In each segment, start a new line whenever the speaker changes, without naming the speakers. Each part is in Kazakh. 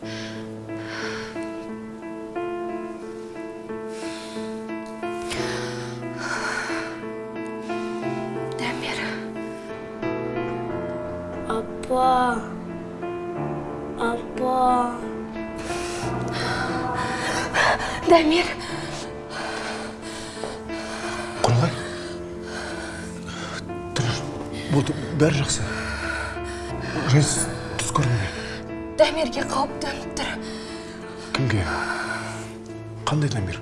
Дамир.
Апа. Апа.
Дамир.
құралай тұрар болды бәрі жақсы жайсыз
Дамирге қауіп төніп тұр.
кімге қандай дамир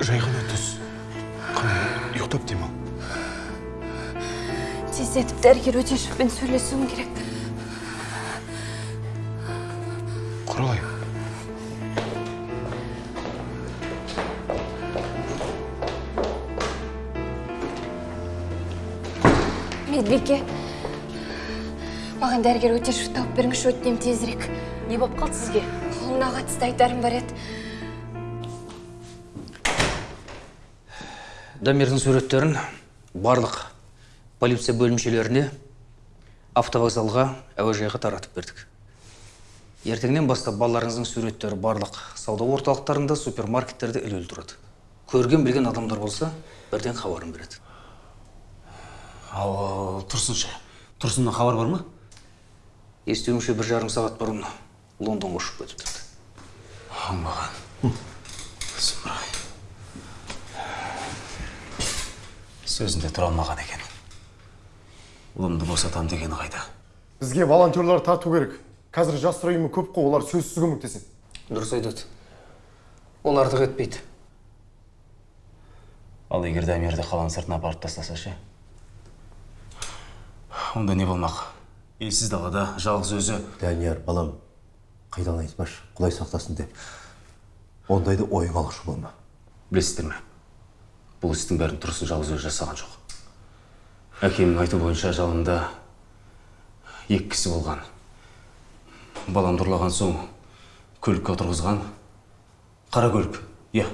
жай ғана түс қандай ұйықтап демал
Тездетіп дәрігер өтешевпен сөйлесуім керек.
құралай
Медбике. Маған дәрігер өтешев тауып беріңізші өтінем тезірек.
не болып қалды сізге?
Қолына қатысты айтарым бар еді.
дамирдің суреттерін барлық полиция бөлімшелеріне автовокзалға әуежайға таратып бердік. Ертеңнен бастап балаларыңыздың суреттері барлық сауда орталықтарында супермаркеттерде ілулі тұрады. Көрген білген адамдар болса бірден хабарын береді.
Ал тұрсыншы тұрсыннан хабар бар ма?
Естуімше бір жарым сағат бұрын лондонға ұшып кетіпті
оңбаған сұмырай сөзінде тұра алмаған екен. Ұлымды босатам дегені қайда?
Бізге волонтерлар тарту керек. Қазір жастар ұйымы көп қой олар сөзсіз көмектеседі.
Дұрыс айтады. Ол артық етпейді.
Ал егер дамирді қаланың сыртына апарып тастаса ше? Онда не болмақ? Елсіз далада жалғыз өзі.
Данияр балам қайдан айтпашы құдай сақтасын деп. Ондайды ойға алушы болма.
Білесіздер ме? Бұл істің бәрін тұрсын жалғыз өзі жасаған жоқ. Әкемнің айтуы бойынша жалында екі кісі болған. Баламды ұрлаған соң көлікке отырғызған. Қара көлік иә.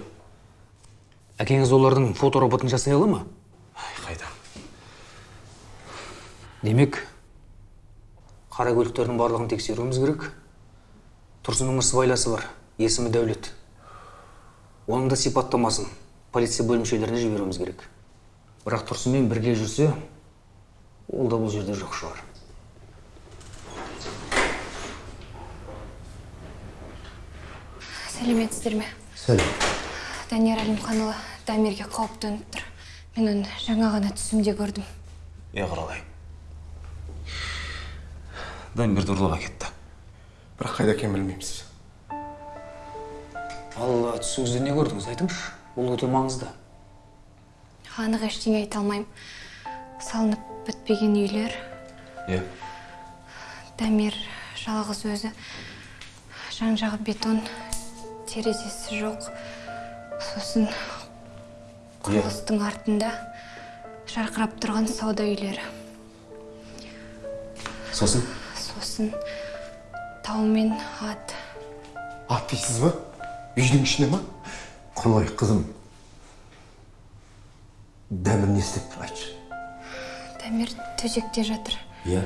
Әкеңіз олардың фотороботын жасай ала ма?
Қайда?
Демек қара көліктердің барлығын тексеруіміз керек тұрсынның сыбайласы бар есімі дәулет оның да сипаттамасын полиция бөлімшелеріне жіберуіміз керек бірақ тұрсынмен бірге жүрсе ол да бұл жерде жоқ шығар
Сәлеметсіздер ме?
сәлем
Данияр Әлімханұлы Дамирге қауіп төніп тұр. Мен оны жаңа ғана түсімде көрдім.
иә құралай дамирді ұрлап әкетті.
Бірақ қайда екенін білмейміз.
Ал түсіңізде не көрдіңіз айтыңызшы. Бұл өте маңызды.
Анық ештеңе айта алмаймын. Салынып бітпеген үйлер,
иә.
Дамир жалғыз өзі, жан жағы бетон, терезесі жоқ. Сосын құрылыстың артында жарқырап тұрған сауда үйлері.
сосын?
Сосын тау мен ат.
ат дейсіз ба? Үйдің ішіне ма?
Құралай қызым. Дәмір не істеп тұр айтшы.
Дамир төсекте жатыр.
иә.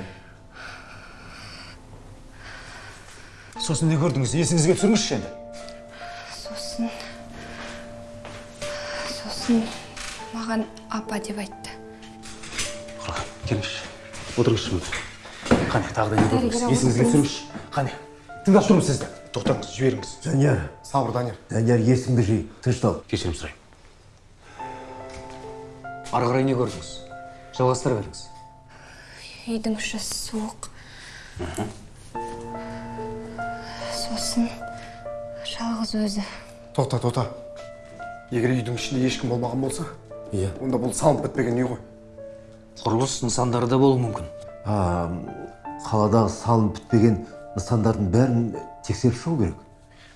Сосын не көрдіңіз? Есіңізге түсіріңізші енді.
Сосын сосын маған апа деп айтты.
құралай келіңізші. Отырыңызшы мына қане тағы да не көрдіңіз есіңізге түсіріңізші. Қане тыңдап тұрмын сізді.
Тоқтаңыз жіберіңіз.
Данияр.
Сабыр данияр.
Данияр есіңді жи тыныштал
кешірім сұраймын
ары қарай не көрдіңіз? Жалғастыра беріңіз.
Үйдің іші суық. Сосын жалғыз өзі.
тоқта тоқта. Егер үйдің ішінде ешкім болмаған болса
иә.
онда бұл салынып бітпеген үй ғой.
Құрылыс нысандары да болуы мүмкін.
Қаладағы салынып бітпеген нысандардың бәрін тексеріп шығу керек.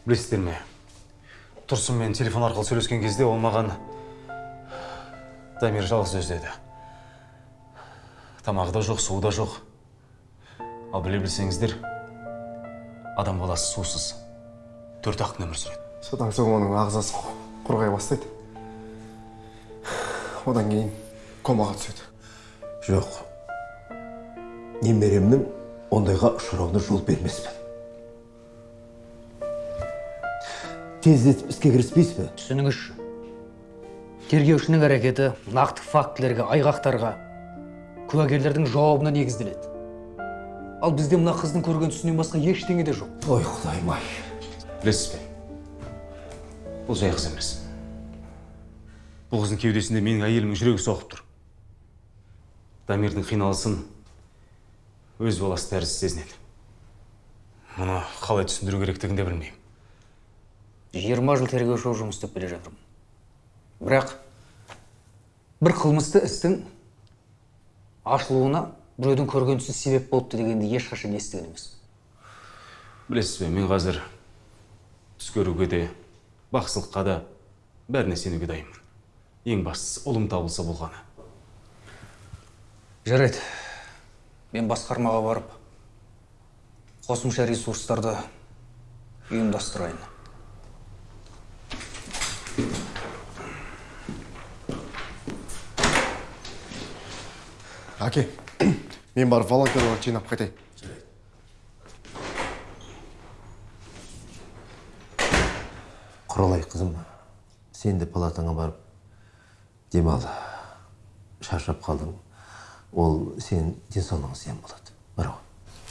Білесіздер ме? Тұрсынмен телефон арқылы сөйлескен кезде ол маған дамир жалғыз өзі деді. Тамағы да жоқ суы да жоқ. Ал біле білсеңіздер адам баласы сусыз. Төрт ақ күн өмір сүреді.
Содан соң оның ағзасы құрғай бастайды. Одан кейін комаға түседі.
Жоқ. Немеремнің ондайға ұшырауына жол бермеспін. Тездетіп іске кіріспейсіз бе?
Түсініңізші тергеушінің әрекеті нақты фактілерге айғақтарға куәгерлердің жауабына негізделеді. Ал бізде мына қыздың көрген түсінен басқа ештеңе де жоқ.
Ой құдайым ай.
Білесіз бе? Бұл жай қыз емес. Бұл қыздың кеудесінде менің әйелімнің жүрегі соғып тұр. Дамирдің қиналысын өз баласы тәрізді сезінеді. Мұны қалай түсіндіру керектігін де білмеймін.
Жиырма жыл тергеуші болып жұмыс істеп келе жатырмын. Бірақ бір қылмысты істің ашылуына біреудің көрген түсі себеп болыпты дегенді ешқашан естіген емеспін
білесіз бе мен қазір түс көруге де бақсылыққа да бәріне сенуге дайынмын. Ең бастысы ұлым табылса болғаны.
Жарайды. Мен басқармаға барып қосымша ресурстарды ұйымдастырайын.
Әке мен барып волонтерларды жинап қайтайын.
Құралай қызым сен де палатаңа барып демал шаршап қалдың. Ол сенің денсаулығыңа зиян болады. Бар ғой.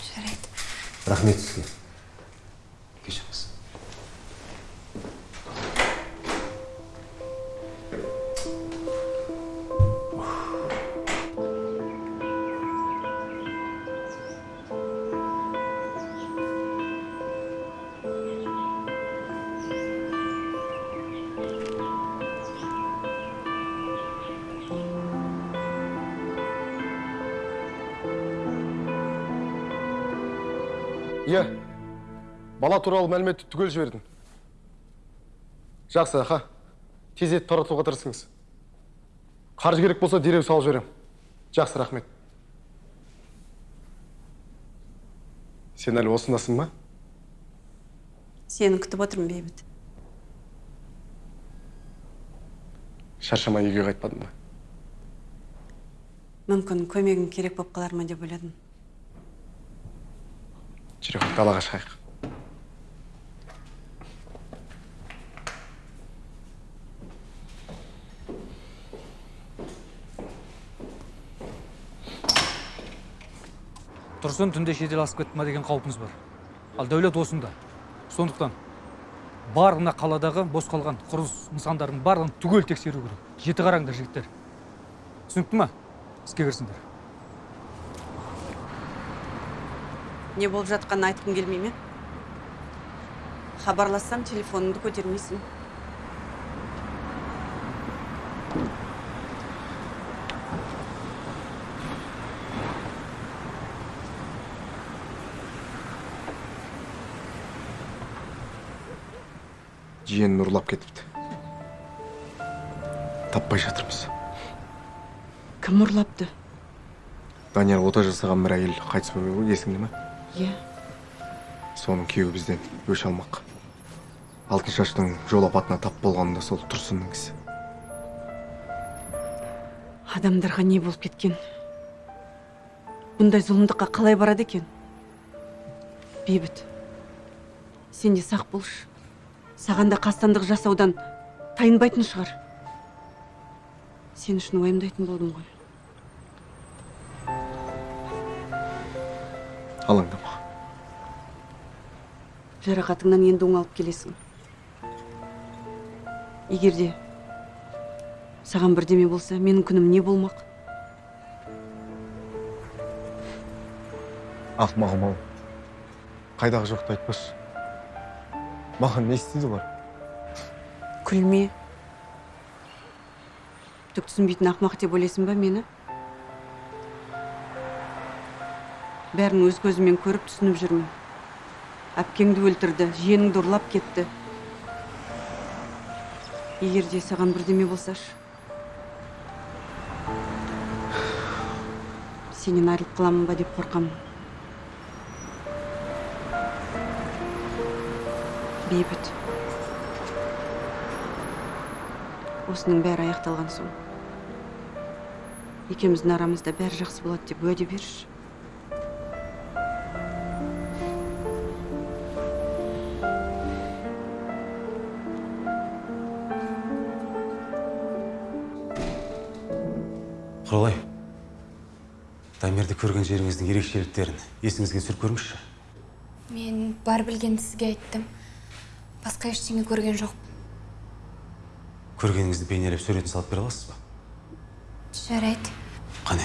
жарайды.
Рахмет сізге.
Туралы мәліметті түгел жібердім. Жақсы аха. Тездетіп таратуға тырысыңыз. Қаржы керек болса дереу салып жіберемін. Жақсы рахмет. Сен әлі осындасың ба?
Сені күтіп отырмын бейбіт.
Шаршамай үйге қайтпадың ба?
Мүмкін көмегің керек болып қалар ма деп ойладым.
Жүре ғой далаға шығайық
тұрсын түнде шетел асып кетті ма деген қаупіміз бар. Ал дәулет осында. Сондықтан бар мына қаладағы бос қалған құрылыс нысандарының барлығын түгел тексеру керек. Жеті қараңдар жігіттер. Түсінікті ма? Іске кірісіңдер
не болып жатқанын айтқың келмей ме? Хабарлассам телефоныңды көтермейсің.
Жиенін ұрлап кетіпті таппай жатырмыз
кім ұрлапты
данияр ота жасаған бір әйел қайтыс болды ғой есіңде ма
иә
соның күйеуі бізден өш алмақ алтыншаштың жол апатына тап болғаны да сол тұрсынның ісі
адамдарға не болып кеткен бұндай зұлымдыққа қалай барады екен бейбіт сен де сақ болшы саған да қастандық жасаудан тайынбайтын шығар. Сен үшін уайымдайтын болдым ғой.
Алаңдама
жарақатыңнан енді оңалып келесің. Егер де саған бірдеме болса менің күнім не болмақ?
Ақымағым ау қайдағы жоқты айтпашы. Маған не істейді олар
күлме түк түсінбейтін ақымақ деп ойлайсың ба мені бәрін өз көзіммен көріп түсініп жүрмін әпкеңді өлтірді жиеніңді ұрлап кетті егер де саған бірдеме болсашы сенен айырылып қаламын ба деп қорқамын бейбіт. Осының бәрі аяқталған соң. Екеуміздің арамызда бәрі жақсы болады деп уәде берші.
Құралай дамирді көрген жеріңіздің ерекшеліктерін есіңізге түсіріп көріңізші.
Мен бар білгенді сізге айттым басқа ештеңе көрген жоқпын.
Көргеніңізді бейнелеп суретін салып бере аласыз ба?
Жарайды.
Қане.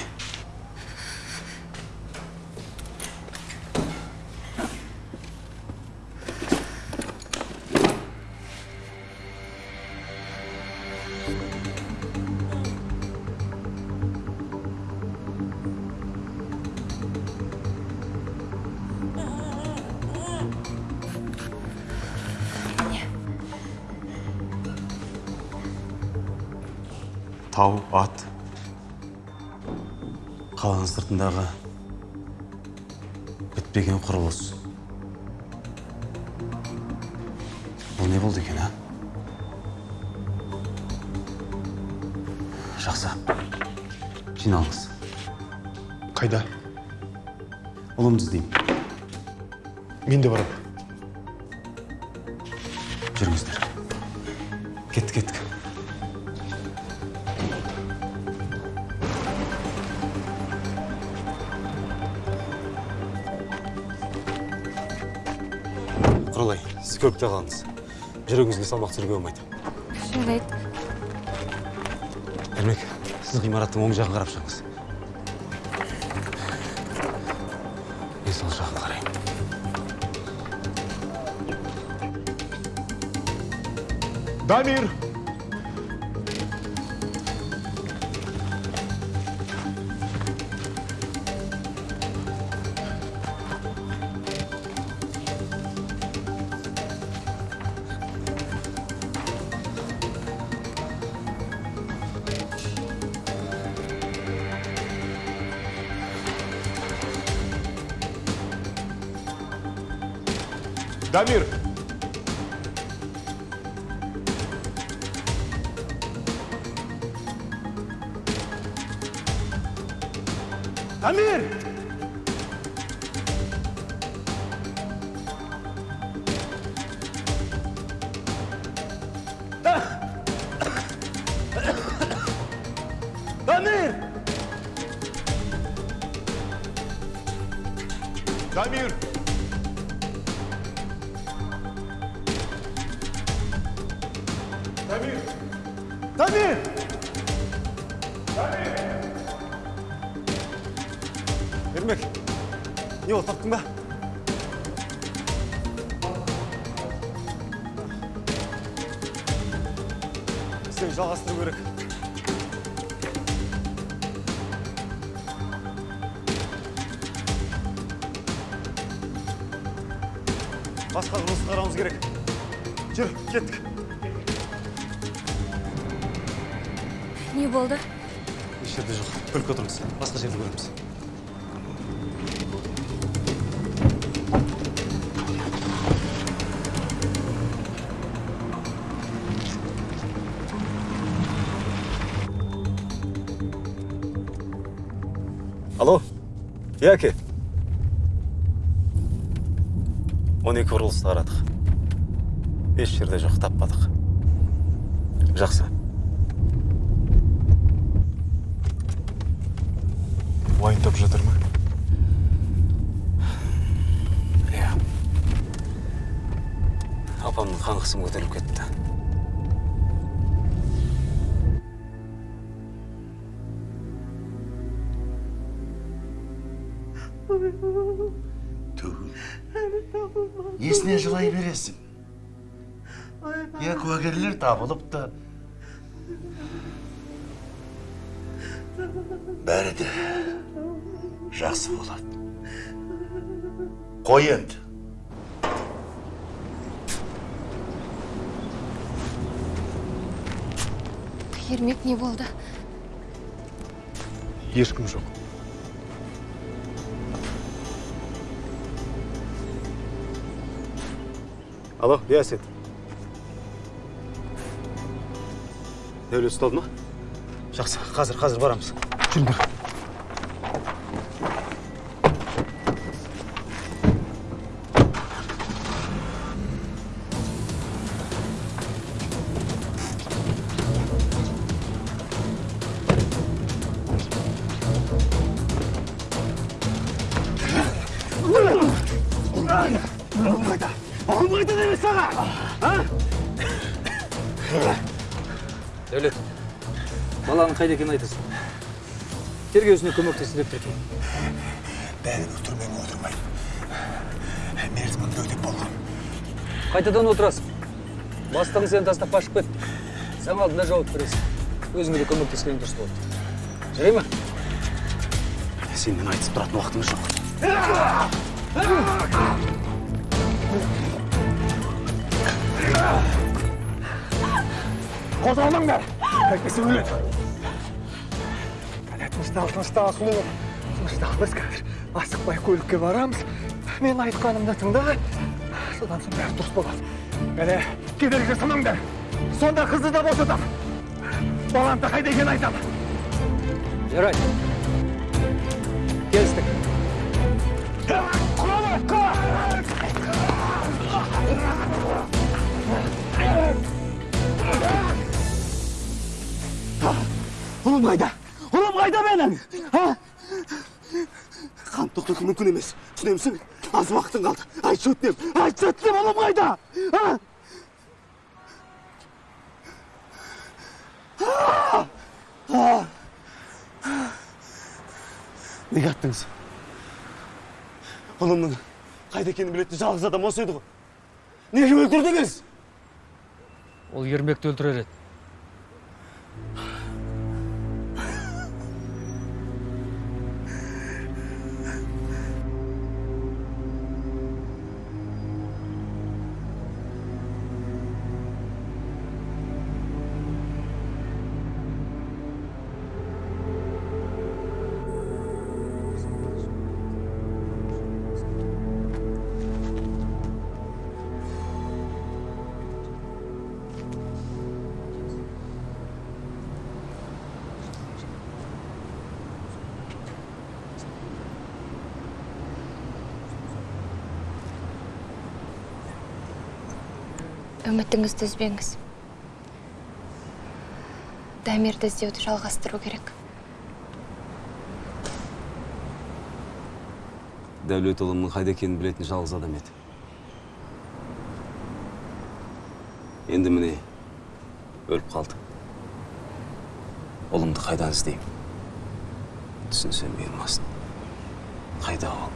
Тау ат. Қаланың сыртындағы бітпеген құрылыс. Бұл не болды екен а? Жақсы. Жиналыңыз.
Қайда?
Ұлымды іздеймін.
Мен де барамын.
Көлікте қалыңыз жүрегіңізге салмақ түсіруге болмайды.
Жарайды
ермек сіз ғимараттың оң жағын қарап шығыңыз. Мен сол жағын қараймын.
Дамир! Дамир
істеуді жалғастыру керек. Басқа жұмысты қарауымыз керек. Жүр кеттік.
Не болды?
Еш жерде жоқ. Көлікке отырыңыз басқа жерде көреміз. Яке он екі құрылысты қарадық еш жерде жоқ таппадық. Жақсы.
Уайымдап жатыр ма?
Иә. Апамның қан қысымы көтеріліп кетті.
Иә куәгерлер табылыпты бәрі де жақсы болады қой енді
ермек не болды
ешкім жоқ
алло иә әсет дәулет ұсталды ма жақсы қазір қазір барамыз жүріңдер
қайда
екенін айтасың. Тергеусіне көмектесті деп тұр. Екен
бәрін өлтірмеймін отырмайды мерзімімді өтеп болған.
Қайтадан отырасың. Бастығың сені тастап қашып кетті. Сен алдында жауап бересің. Өзіңе де көмектескен дұрыс болады жарай ма?
Сенімен айтысып тұратын уақытымыз жоқ.
Қозғалмаңдар! Әйтпесе өледі. Тыныштал тыныштал біз қазір асықпай көлікке барамыз мен айтқанымды тыңда содан соң бәрі дұрыс болады кәне кедергі жасамаңдар сонда қызды да босатам балам да қайда екенін айтамын
жарайды келістік
ұлым қайда ұлым қайда менің а? қан тоқтату мүмкін емес түсінемісің аз уақытың қалды айтшы өтінемін айтшы өтінемін ұлым қайда а? Неге аттыңыз ұлымның қайда екенін білетін жалғыз адам осы еді ғой неге өлтірдіңіз
ол ермекті өлтірер еді
үмітіңізді үзбеңіз. Дамирді іздеуді жалғастыру керек.
Дәулет ұлымның қайда екенін білетін жалғыз адам еді. Енді міне өліп қалды ұлымды қайдан іздеймін түсінсем бұйырмасын. Қайда ол?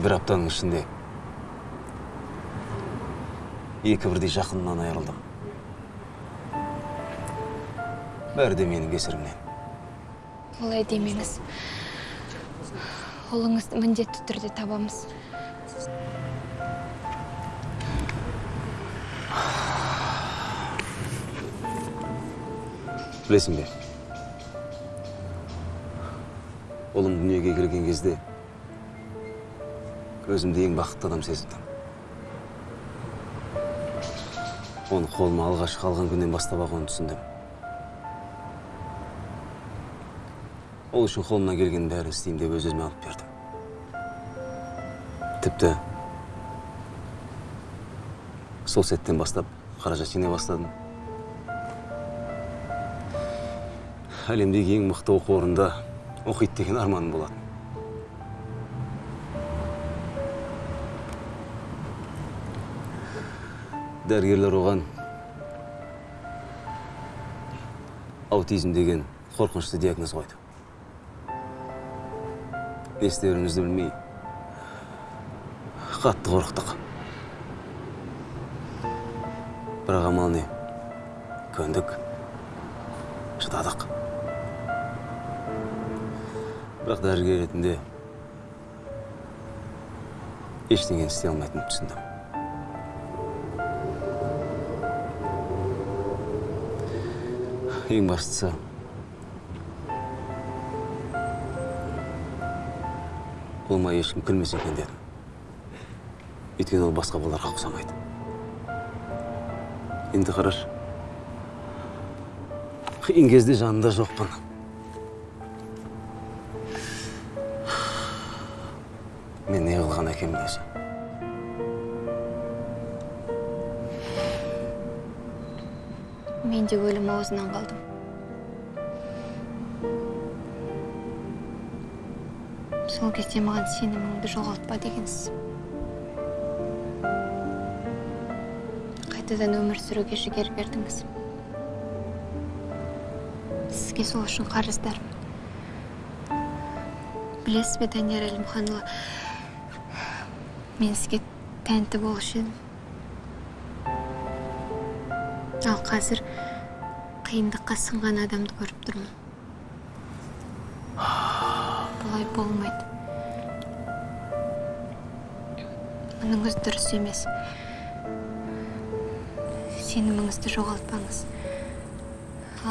Бір аптаның ішінде екі бірдей жақынымнан айырылдым. Бәрі де менің кесірімнен
олай демеңіз. Ұлыңызды міндетті түрде табамыз.
Білесің бе? Ұлым дүниеге келген кезде өзімді ең бақытты адам сезіндім. Оны қолыма алғашқы алған күннен бастап ақ оны түсіндім. Ол үшін қолымнан келгеннің бәрін істеймін деп өз өзіме алып бердім. Тіпті сол сәттен бастап қаражат жинай бастадым. Әлемдегі ең мықты оқу орнында оқиды деген арманым болатын. Дәрігерлер оған аутизм деген қорқынышты диагноз қойды. Не істерімізді білмей қатты қорықтық. Бірақ амал не? Көндік. Шыдадық. Бірақ дәрігер ретінде ештеңені істей алмайтынымды түсіндім. Ең бастысы ұлыма ешкім күлмесе екен дедім. Өйткені ол басқа балаларға ұқсамайды. Енді қарашы. Қиын кезде жанында жоқпын. Мен не қылған әкемін өзі
мен де өлім аузынан қалдым. Сол кезде маған сеніміңді жоғалтпа дегенсіз. Қайтадан өмір сүруге жігер бердіңіз. Сізге сол үшін қарыздармын білесіз бе данияр әлімханұлы? Мен сізге тәнті болушы едім. Қазір қиындыққа сынған адамды көріп тұрмын. Бұлай болмайды. Мұныңыз дұрыс емес. Сеніміңізді жоғалтпаңыз.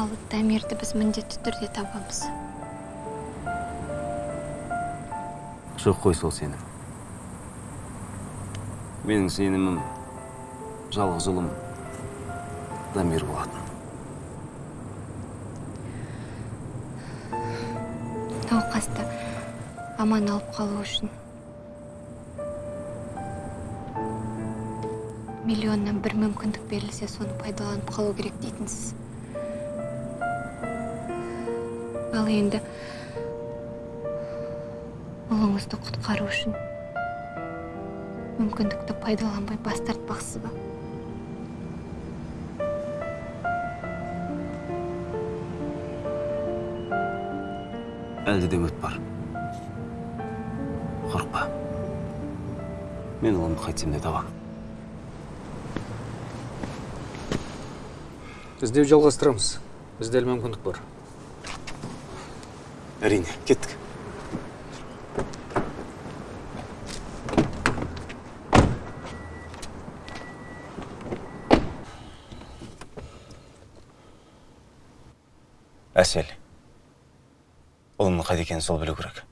Ал дамирді біз міндетті түрде табамыз.
Жоқ қой сол сенім. Менің сенімім жалғыз ұлым. Дамир болатын
науқасты аман алып қалу үшін миллионнан бір мүмкіндік берілсе соны пайдаланып қалу керек дейтінсіз ал енді ұлыңызды құтқару үшін мүмкіндікті пайдаланбай бас тартпақсыз ба?
Әлде де үміт бар. Қорықпа. Мен ұлымды қайтсем де табамын
іздеу жалғастырамыз. Бізде әлі мүмкіндік бар.
Әрине кеттік. Әсел. Ұлымның қайда екенін сол білу керек.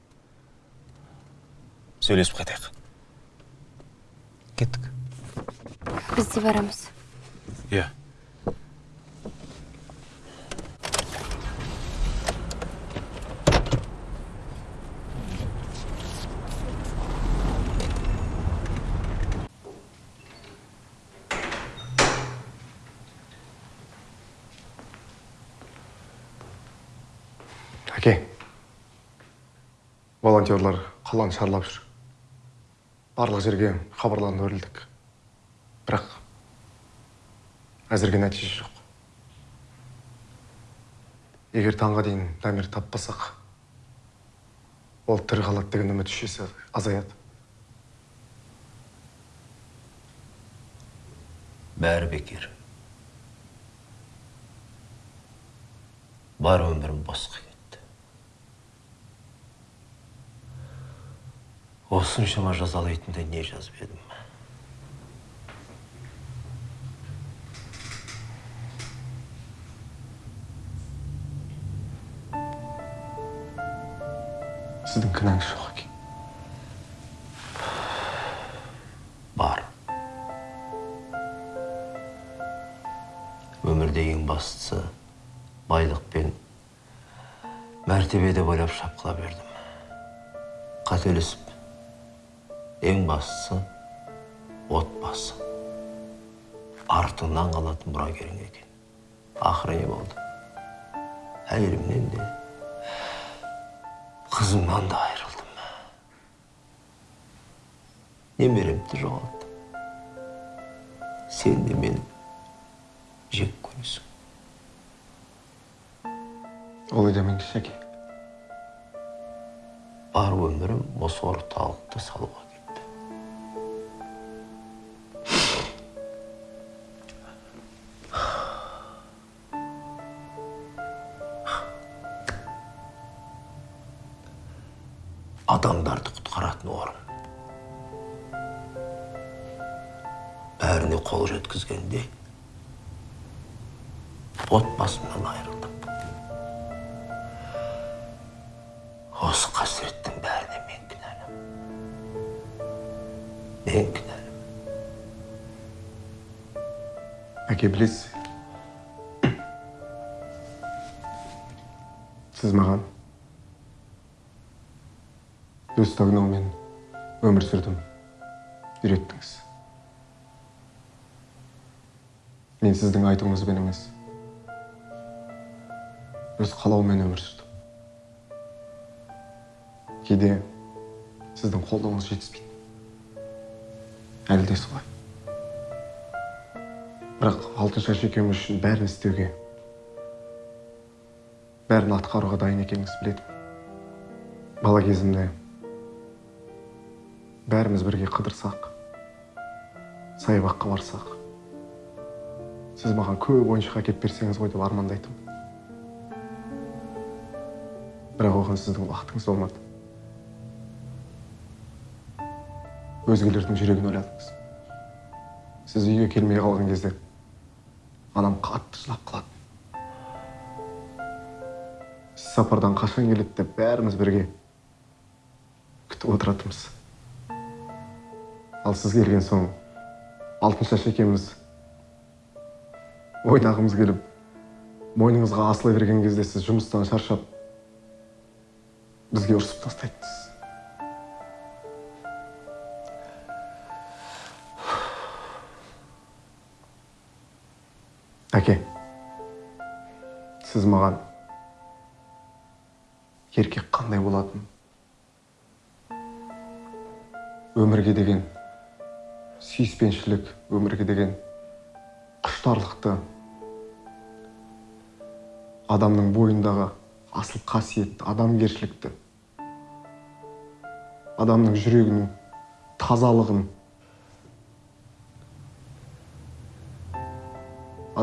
Сөйлесіп қайтайық.
Кеттік.
Біз де барамыз.
Иә.
әке волонтерлар қаланы шарлап жүр. Барлық жерге хабарланып өрілдік. Бірақ әзірге нәтиже жоқ. Егер таңға дейін дамир таппасақ ол тірі қалады деген үміт үшесі азаяды.
Бәрі бекер. Бар өмірім босқа кетті осыншама жазалайтындай не жазып едім?
Сіздің кінәңіз жоқ әке
бар. Өмірде ең бастысы байлық пен мәртебе деп ойлап шапқыла бердім. Қателесіп ең бастысы отбасы артыңнан қалатын мұрагерің екен. Ақыры не болды? Әйелімнен де қызымнан да айырылдым немеремді жоғалттым. Сен де мені жек көресің.
Олай демеңізші әке?
Бар өмірім осы орталықты салуға адамдарды құтқаратын орын. Бәріне қол жеткізгенде отбасымнан айырылдым осы қасіреттің бәріне мен кінәлі мен кінәлі
әке білесіз? Сіз маған өз таңдаумен өмір сүрдім үйреттіңіз мен сіздің айтуыңызбен емес өз қалауыммен өмір сүрдім кейде сіздің қолдауыңыз жетіспейді әлі де солай бірақ алтыншаш екеуміз үшін бәрін істеуге бәрін атқаруға дайын екеніңізді білетінмін бала кезімде бәріміз бірге қыдырсақ саябаққа барсақ сіз маған көп ойыншық әкеліп берсеңіз ғой деп армандайтынмын бірақ оған сіздің уақытыңыз болмады. Өзгелердің жүрегін ойладыңыз. Сіз үйге келмей қалған кезде анам қатты жылап қалады. Сіз сапардан қашан келеді деп бәріміз бірге күтіп отыратынбыз. Ал сіз келген соң алтыншаш екеуміз ойнағымыз келіп мойныңызға асыла берген кезде сіз жұмыстан шаршап бізге ұрсып тастайтынсыз әке сіз маған еркек қандай болатын? Өмірге деген сүйіспеншілік өмірге деген құштарлықты адамның бойындағы асыл қасиетті адамгершілікті адамның жүрегінің тазалығын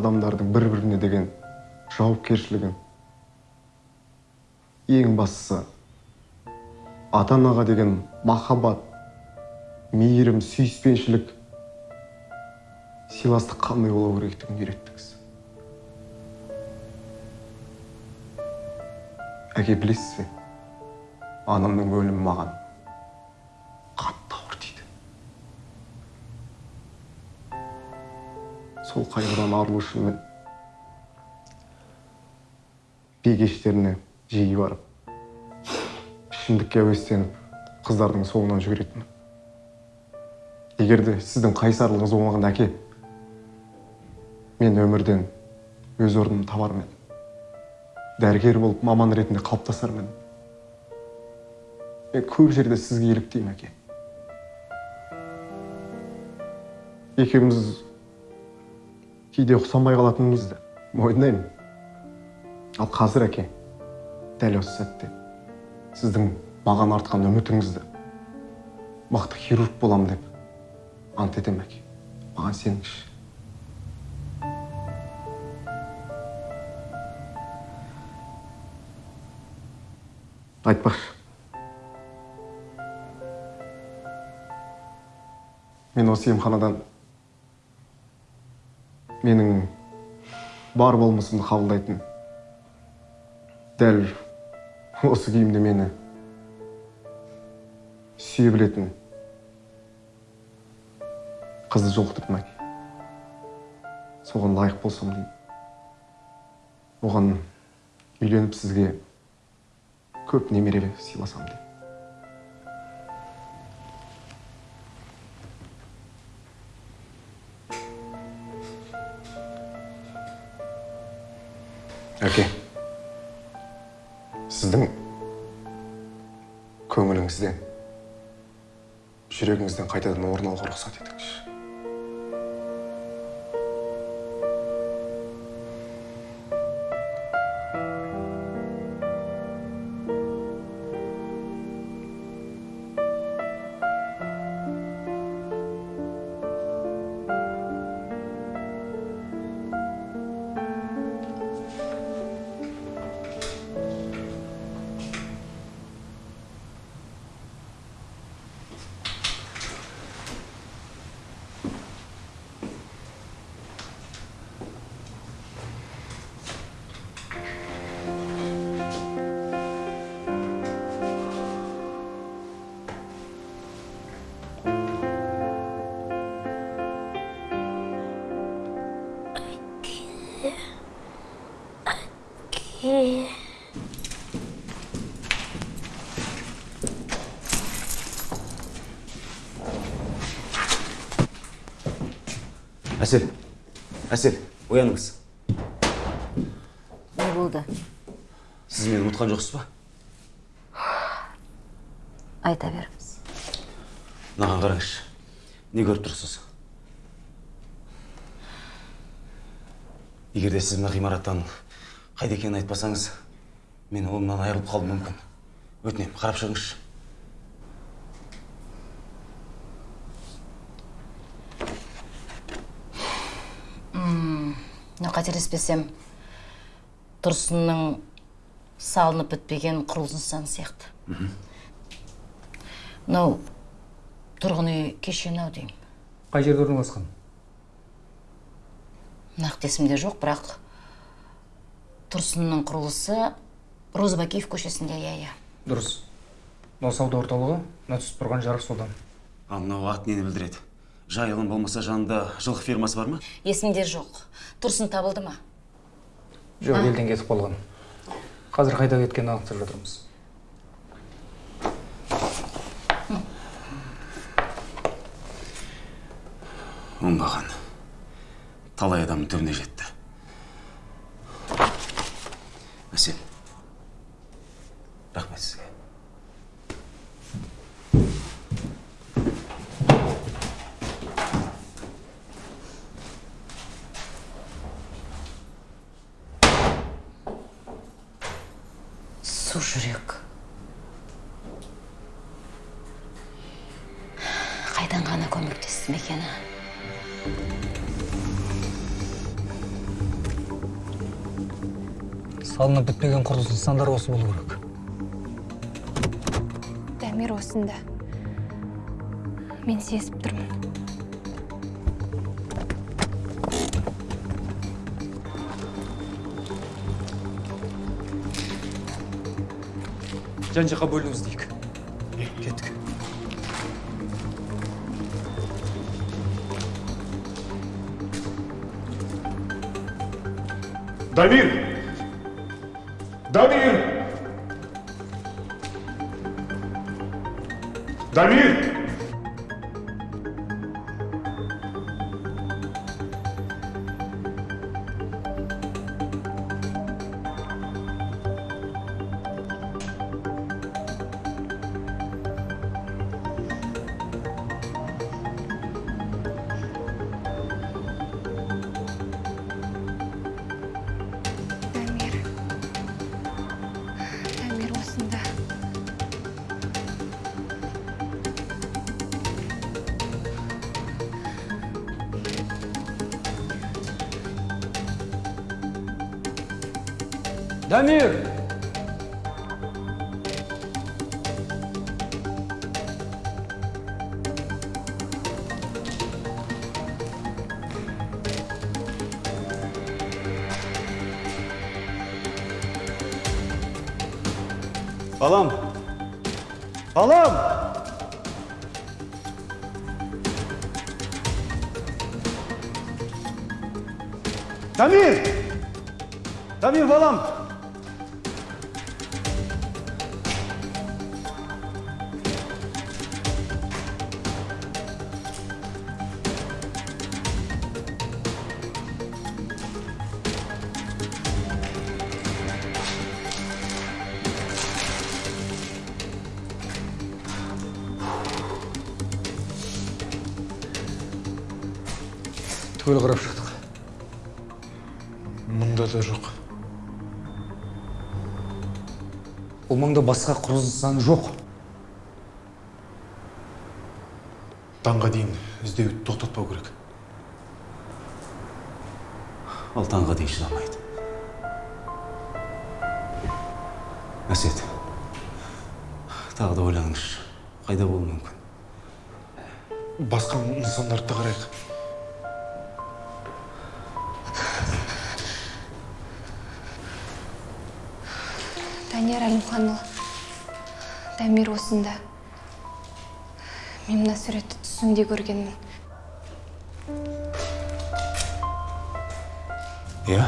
адамдардың бір біріне деген жауапкершілігін ең бастысы ата анаға деген махаббат мейірім сүйіспеншілік сыйластық қандай болу керектігін үйреттіңіз әке білесіз бе? Анамның өлімі маған қатты ауыр тиді сол қайғыдан арылу үшін мен би жиі барып ішімдікке әуестеніп қыздардың соңынан жүгіретінмін. Егер де сіздің қайсарлығыңыз болмағанда әке мен өмірден өз орнымды табар ма едім. Дәрігер болып маман ретінде қалыптасар ма едім. Мен көп жерде сізге еліктеймін әке. Екеуміз кейде ұқсамай қалатынымызды мойындаймын. Ал қазір әке дәл осы сәтте сіздің маған артқан үмітіңізді мықты хирург боламын деп ант етемін әке. Маған сеніңізші. Айтпақшы мен осы емханадан менің бар болмысымды қабылдайтын дәл осы күйімде мені сүйе білетін қызды жолықтырдым әке соған лайық болсам деймін. Оған үйленіп сізге көп немере сыйласам деймін әке сіздің көңіліңізден жүрегіңізден қайтадан орын алуға рұқсат етіңізші.
Әсел әсел ояныңыз
не болды?
Сіз мені ұмытқан жоқсыз ба?
Айта беріңіз.
Мынаған қараңызшы не көріп тұрсыз? Егер де сіз мына ғимараттан қайда екенін айтпасаңыз мен ұлымнан айырылып қалуым мүмкін. Өтінемін қарап шығыңызшы.
Қателеспесем тұрсынның салынып бітпеген құрылыс нысаны сияқты. Мынау тұрғын үй кешені ау деймін.
Қай жерде орналасқан?
Нақты есімде жоқ бірақ тұрсынның құрылысы розыбакиев көшесінде иә иә.
Дұрыс. Мынау сауда орталығы мына түсіп тұрған жарық содан.
Ал мынау ат нені білдіреді? Жайылым болмаса жанында жылқы фермасы бар ма?
Есімде жоқ. Тұрсын табылды ма?
Жоқ елден кетіп қалған. Қазір қайда кеткенін анықтап жатырмыз.
Оңбаған. Талай адамның түбіне жетті. Әсел. Рахмет сізге.
Құрылыс нысандары осы болу керек.
Дамир осында. Мен сезіп тұрмын.
Жан жаққа бөлініп іздейік кеттік.
Дамир дамир! Дамир
балам балам дамир дамир балам
түгел қарап шықтық
мұнда да жоқ.
Бұл маңда басқа құрылыс нысаны жоқ.
Таңға дейін іздеуді тоқтатпау керек.
Ал таңға дейін шыдамайды. Әсет тағы да ойланыңызшы қайда болуы мүмкін?
Басқа нысандарды да қарайық.
Әлімханұлы дамир осында мен мына суретті түсімде көргенмін.
Иә.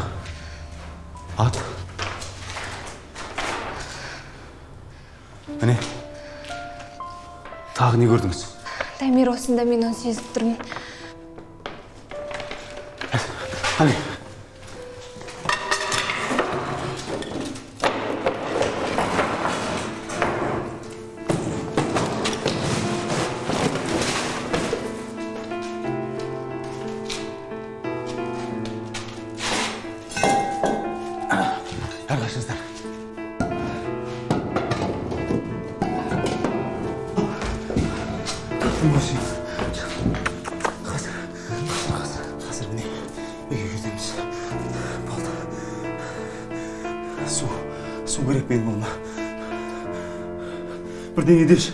Ат. Міне. Тағы не көрдіңіз?
Дамир осында мен оны сезіп тұрмын.
Nedir?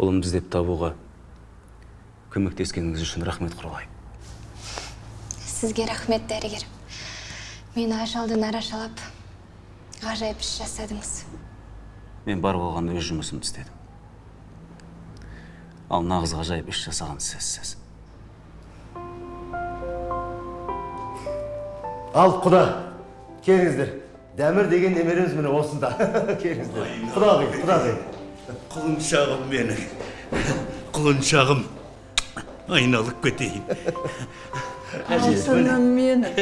Ұлымды іздеп табуға көмектескеніңіз үшін рахмет құралай
сізге рахмет дәрігер мені ажалдан арашалап ғажайып іс жасадыңыз
мен бар болғанда өз жұмысымды істедім ал нағыз ғажайып іс жасаған сізсіз
ал құда келіңіздер дәмір деген немереміз міне осында келіңіздер құдағи құдағи
құлыншағым менің. Құлыншағым айналып кетейін.
Алтыным менің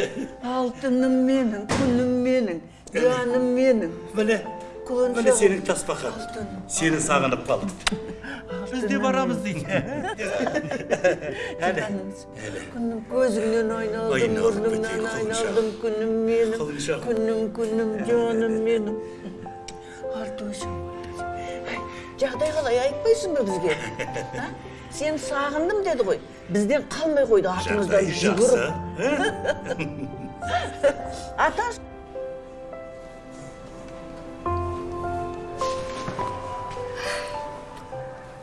алтыным менің күнім менің жаным менің.
Міне міне сенің тасбақан сені сағынып қалдым. Біз де барамыз дейін
күнім көзіңнен айналдым мұрныңнан айналдым күнім менің күнім күнім жаным менің. Алтошым жағдай қалай? Айтпайсың ба бізге? Сен сағындым деді ғой. Бізден қалмай қойды артымыздан жүгіріп. ата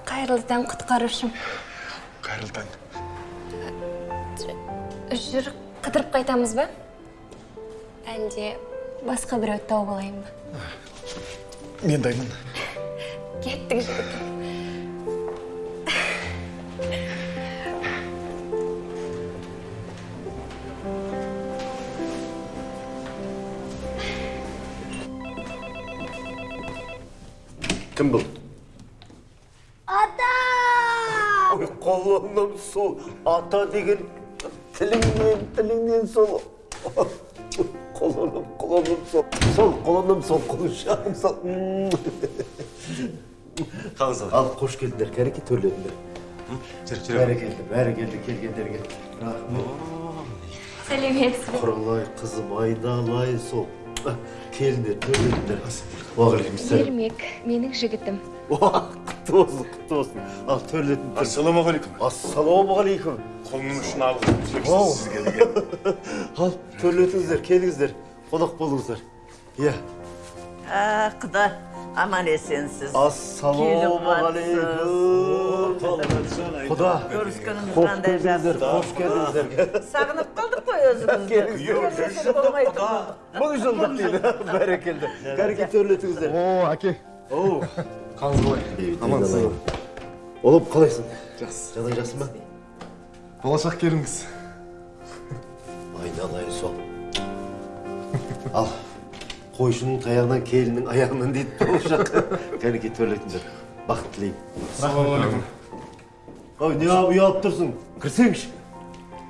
қайырлы таң құтқарушым.
Қайырлы таң.
Жүр қыдырып қайтамыз ба? Әлде басқа біреуді тауып алайын ба?
Мен дайынмын.
Кеттік жігітім
кім бұл
Ата!
ой қолымнан сол ата деген тіліңнен тіліңнен сол қолымнан қолымнан сол сол қолымнан сол құлыншағым сол қалыңыз ал қош келдіңдер кәреке төрлетіңдер
жүр жүр
бәрекелді бәрекелді келгендерге рахмет
сәлеметсіз бе
құралай қызым айналайын сол келіңдер төрлетіңдер уағалейкумассалам
ермек менің жігітім
құтты болсын құтты болсын ал төрлетіңдер
ассалаумағалейкум
ассалаумағалейкум
қолымның ұшын алып сізге деген
ал төрлетіңіздер келіңіздер қонақ болыңыздар иә
құда аман есенсіз
ассалаумағалейкум құда
қандай
келдіңіздер
жақсы
қош келдіңіздер
сағынып қалдық қой өзімізді Көрмесек болмай тұр.
мың жылдық дейді бәрекелді кәреке төрлетіңіздер
о әке
оу
қалыңыз қалай амансыз
ұлым қалайсың
жақсы
жағдай жақсы ма
болашақ келіңіз
айналайын сол ал қойшының таяғынан келіннің аяғынан дейді болашақ кәнекей төрлетіңдер бақыт тілеймін
ассалаумағалейкум
ой не алып ұялып тұрсың кірсеңші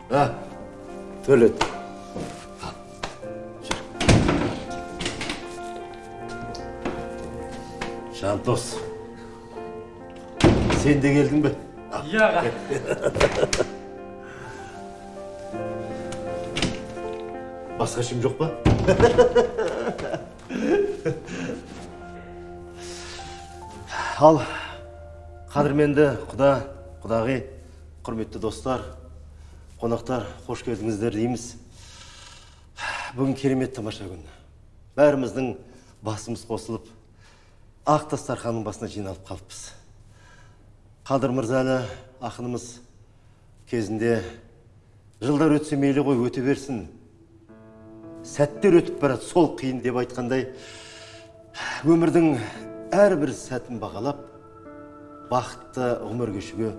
а жүр. жантос сен де келдің бе
иә
басқа ешкім жоқ па ал қадірменді құда құдағи құрметті достар қонақтар қош келдіңіздер дейміз. Бүгін керемет тамаша күн. Бәріміздің басымыз қосылып ақ дастарханның басына жиналып қалыппыз. Қадыр мырзалы ақынымыз кезінде жылдар өтсе мейлі ғой өте берсін. Сәттер өтіп барады сол қиын деп айтқандай. Өмірдің әрбір сәтін бағалап бақытты ғұмыр кешуге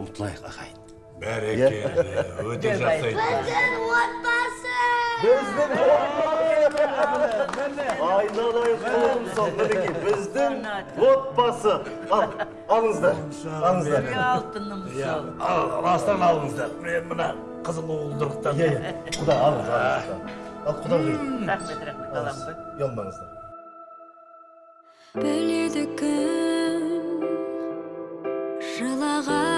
ұмтылайық ағайын.
Бәрекелді өте жақсы
Біздің отбасы!
айналайын құлым сол мінекей біздің отбасы! Ал алыңыздар алыңыздар
алтыным сол
астан алыңыздар мен мына қызыл уылдырықтан.
Иә иә. Құда алыңыз ал құда
рахмет рахмет аламын
ұялмаңыздар
біледі кім жылағанын